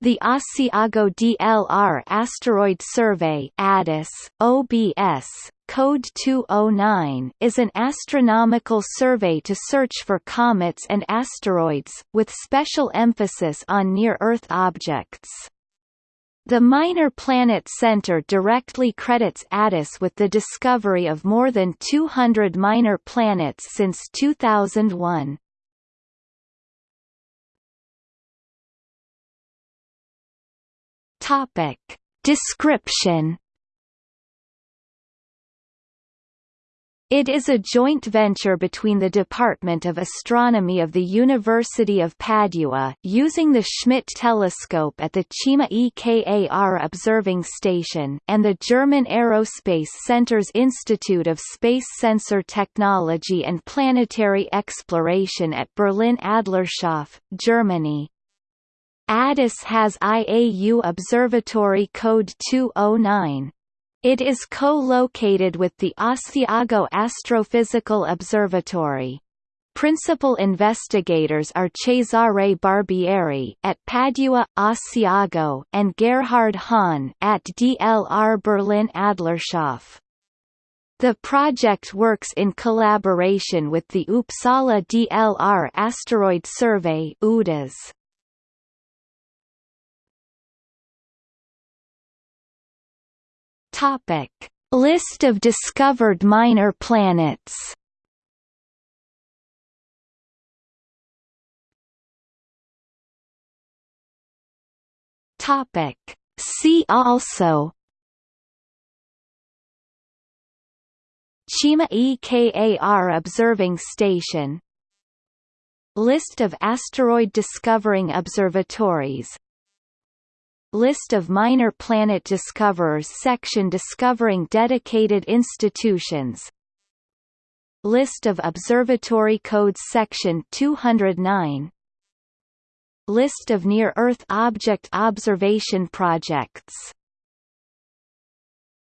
The Asiago DLR Asteroid Survey ADAS, OBS, Code 209 is an astronomical survey to search for comets and asteroids, with special emphasis on near-Earth objects. The Minor Planet Center directly credits ADAS with the discovery of more than 200 minor planets since 2001. Topic. Description It is a joint venture between the Department of Astronomy of the University of Padua using the Schmidt telescope at the Cima EKAR observing station and the German Aerospace Center's Institute of Space Sensor Technology and Planetary Exploration at Berlin Adlershof, Germany. ADAS has IAU Observatory Code 209. It is co-located with the Asiago Astrophysical Observatory. Principal investigators are Cesare Barbieri at Padua, Asiago, and Gerhard Hahn at DLR Berlin Adlershof. The project works in collaboration with the Uppsala DLR Asteroid Survey UDAS. Topic: List of discovered minor planets. Topic: See also. Cima EKAR observing station. List of asteroid discovering observatories List of minor planet discoverers section discovering dedicated institutions. List of observatory codes section 209 List of near-Earth object observation projects